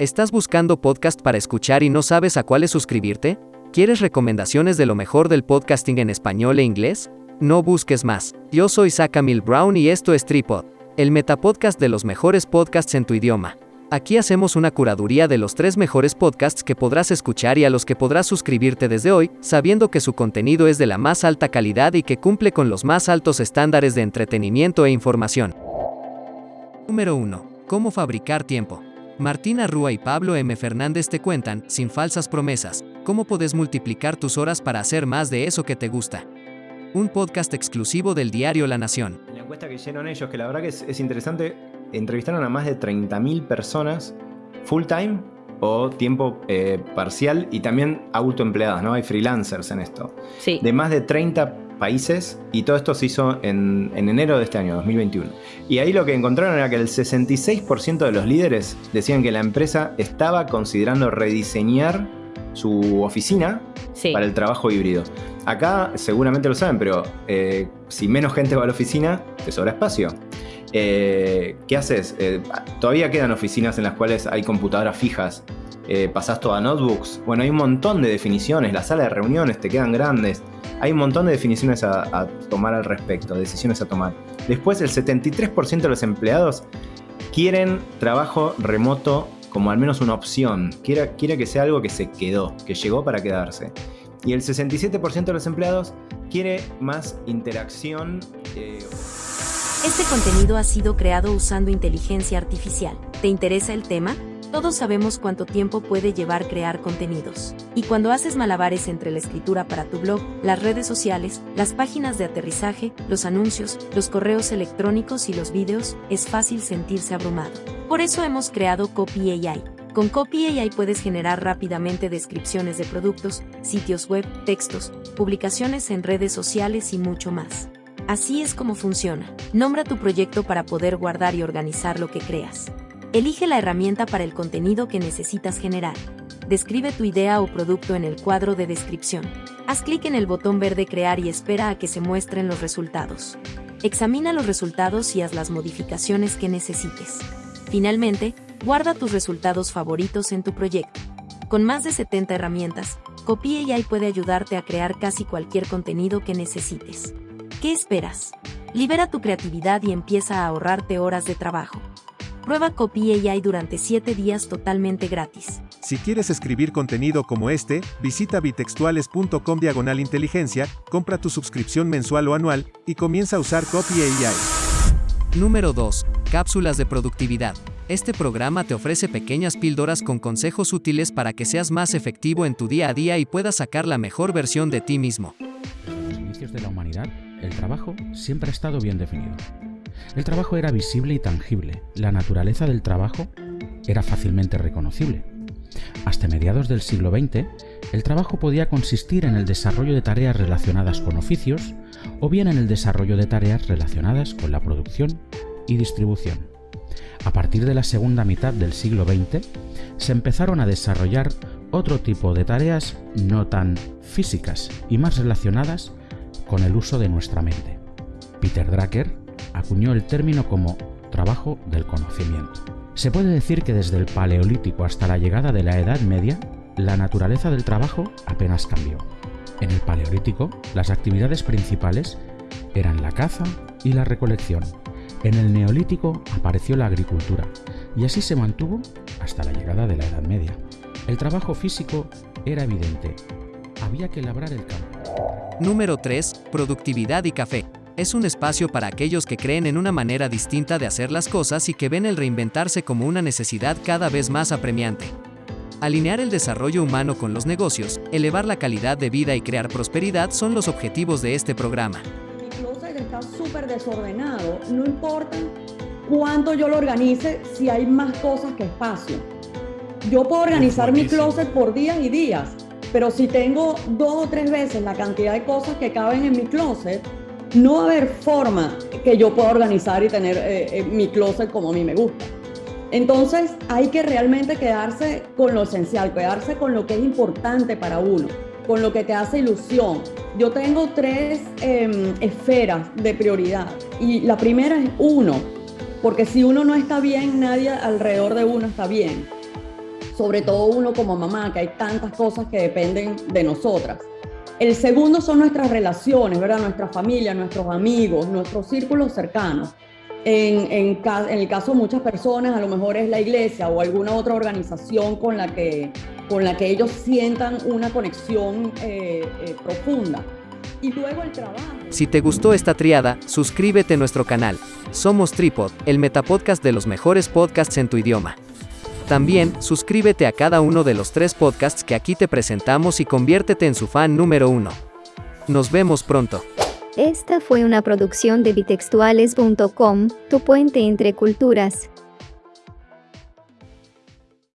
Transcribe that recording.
¿Estás buscando podcast para escuchar y no sabes a cuáles suscribirte? ¿Quieres recomendaciones de lo mejor del podcasting en español e inglés? No busques más. Yo soy Mil Brown y esto es Tripod, el metapodcast de los mejores podcasts en tu idioma. Aquí hacemos una curaduría de los tres mejores podcasts que podrás escuchar y a los que podrás suscribirte desde hoy, sabiendo que su contenido es de la más alta calidad y que cumple con los más altos estándares de entretenimiento e información. Número 1. Cómo fabricar tiempo. Martina Rúa y Pablo M. Fernández te cuentan, sin falsas promesas, cómo puedes multiplicar tus horas para hacer más de eso que te gusta. Un podcast exclusivo del diario La Nación. En la encuesta que hicieron ellos, que la verdad que es, interesante, entrevistaron a más de 30.000 personas full time o tiempo eh, parcial y también autoempleadas, ¿no? Hay freelancers en esto. Sí. De más de 30 países y todo esto se hizo en, enero de este año, 2021. Y ahí lo que encontraron era que el 66% de los líderes decían que la empresa estaba considerando rediseñar su oficina para el trabajo híbrido. Acá seguramente lo saben, pero eh, si menos gente va a la oficina, te sobra espacio. Eh, ¿Qué haces? Eh, todavía quedan oficinas en las cuales hay computadoras fijas. pasás todo a notebooks. Bueno, hay un montón de definiciones. Las salas de reuniones te quedan grandes. Hay un montón de definiciones a, tomar al respecto, decisiones a tomar. Después, el 73% de los empleados quieren trabajo remoto como al menos una opción. Quiere, que sea algo que se quedó, que llegó para quedarse. Y el 67% de los empleados quiere más interacción. Eh, este contenido ha sido creado usando inteligencia artificial. ¿Te interesa el tema? Todos sabemos cuánto tiempo puede llevar crear contenidos. Y cuando haces malabares entre la escritura para tu blog, las redes sociales, las páginas de aterrizaje, los anuncios, los correos electrónicos y los vídeos, es fácil sentirse abrumado. Por eso hemos creado Copy AI. Con Copy AI puedes generar rápidamente descripciones de productos, sitios web, textos, publicaciones en redes sociales y mucho más. Así es como funciona. Nombra tu proyecto para poder guardar y organizar lo que creas. Elige la herramienta para el contenido que necesitas generar. Describe tu idea o producto en el cuadro de descripción. Haz clic en el botón verde Crear y espera a que se muestren los resultados. Examina los resultados y haz las modificaciones que necesites. Finalmente, guarda tus resultados favoritos en tu proyecto. Con más de 70 herramientas, Copy AI puede ayudarte a crear casi cualquier contenido que necesites. ¿Qué esperas? Libera tu creatividad y empieza a ahorrarte horas de trabajo. Prueba Copy AI durante 7 días totalmente gratis. Si quieres escribir contenido como este, visita bitextuales.com diagonal inteligencia, compra tu suscripción mensual o anual, y comienza a usar Copy AI. Número 2. Cápsulas de productividad. Este programa te ofrece pequeñas píldoras con consejos útiles para que seas más efectivo en tu día a día y puedas sacar la mejor versión de ti mismo. En los inicios de la humanidad, el trabajo siempre ha estado bien definido. El trabajo era visible y tangible, la naturaleza del trabajo era fácilmente reconocible. Hasta mediados del siglo XX, el trabajo podía consistir en el desarrollo de tareas relacionadas con oficios o bien en el desarrollo de tareas relacionadas con la producción y distribución. A partir de la segunda mitad del siglo XX, se empezaron a desarrollar otro tipo de tareas no tan físicas y más relacionadas con el uso de nuestra mente. Peter Drucker acuñó el término como trabajo del conocimiento. Se puede decir que desde el Paleolítico hasta la llegada de la Edad Media, la naturaleza del trabajo apenas cambió. En el Paleolítico, las actividades principales eran la caza y la recolección. En el Neolítico apareció la agricultura y así se mantuvo hasta la llegada de la Edad Media. El trabajo físico era evidente. Había que labrar el campo. Número 3. Productividad y café es un espacio para aquellos que creen en una manera distinta de hacer las cosas y que ven el reinventarse como una necesidad cada vez más apremiante. Alinear el desarrollo humano con los negocios, elevar la calidad de vida y crear prosperidad son los objetivos de este programa. Mi closet está súper desordenado, no importa cuánto yo lo organice si hay más cosas que espacio. Yo puedo organizar mi closet por días y días, pero si tengo dos o tres veces la cantidad de cosas que caben en mi closet, no va a haber forma que yo pueda organizar y tener eh, eh, mi closet como a mí me gusta. Entonces hay que realmente quedarse con lo esencial, quedarse con lo que es importante para uno, con lo que te hace ilusión. Yo tengo tres em, esferas de prioridad y la primera es uno, porque si uno no está bien, nadie alrededor de uno está bien. sobre todo uno como mamá, que hay tantas cosas que dependen de nosotras. El segundo son nuestras relaciones, ¿verdad? Nuestra familia, nuestros amigos, nuestros círculos cercanos. En, el caso de muchas personas, a lo mejor es la iglesia o alguna otra organización con la que, con la que ellos sientan una conexión eh, eh, profunda. Y luego el trabajo. Si te gustó esta triada, suscríbete a nuestro canal. Somos Tripod, el metapodcast de los mejores podcasts en tu idioma. También, suscríbete a cada uno de los tres podcasts que aquí te presentamos y conviértete en su fan número uno. Nos vemos pronto. Esta fue una producción de bitextuales.com, tu puente entre culturas.